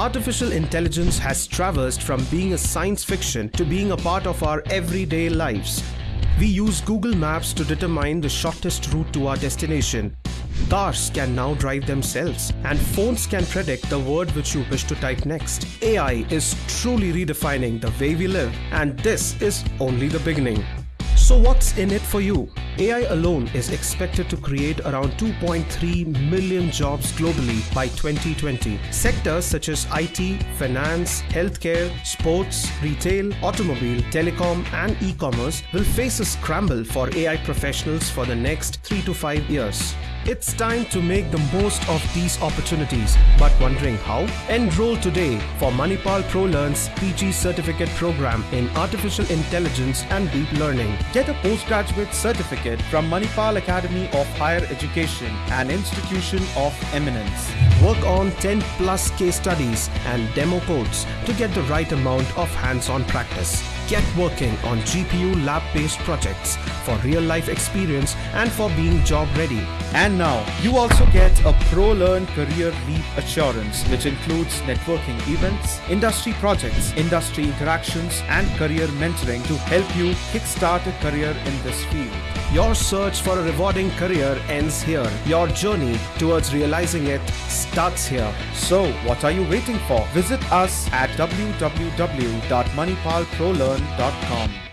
Artificial intelligence has traversed from being a science fiction to being a part of our everyday lives. We use Google Maps to determine the shortest route to our destination. Cars can now drive themselves, and phones can predict the word which you wish to type next. AI is truly redefining the way we live, and this is only the beginning. So, what's in it for you? AI alone is expected to create around 2.3 million jobs globally by 2020. Sectors such as IT, finance, healthcare, sports, retail, automobile, telecom, and e commerce will face a scramble for AI professionals for the next 3 to 5 years. It's time to make the most of these opportunities, but wondering how? Enroll today for Manipal ProLearn's PG certificate program in artificial intelligence and deep learning. Get a postgraduate certificate from Manipal Academy of Higher Education, an institution of eminence. Work on 10 plus case studies and demo codes to get the right amount of hands-on practice. Get working on GPU lab-based projects for real-life experience and for being job ready. And now, you also get a ProLearn Career Leap Assurance, which includes networking events, industry projects, industry interactions, and career mentoring to help you kickstart a career in this field. Your search for a rewarding career ends here. Your journey towards realizing it starts here. So, what are you waiting for? Visit us at www.manipalprolearn.com.